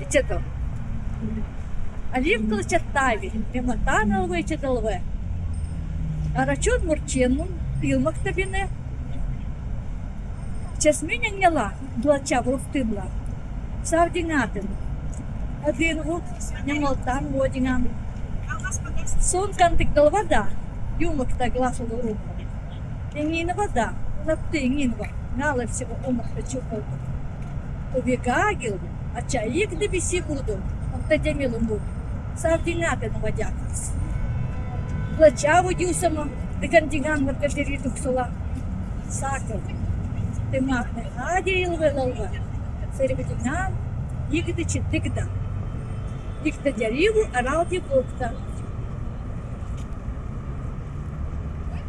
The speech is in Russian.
Ичето. Алим кыл чаттави, мематан алвы ичеталвы. Арачун мурченун, илмак табине. Чесминя няла, блача вруфтымла. Савдингатын. Один гук, нямалтан водинган. Сон кантик дал вода, юмак та гласу руку. Ингина вода, напты ингинва, нала всего умах чупал. Убегагил, а чаик да биси буду, а та демилу буду. Савдингатын водякас. Плача водюсама, да кандиган маркашери туксала. Сакал. Ты махне, адил велалва. Серебединам, игда читыгда. Игда дяриву, аралти бокта.